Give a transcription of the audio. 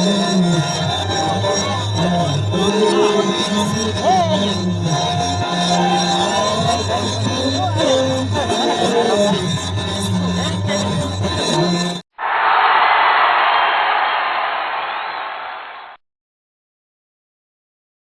Amém.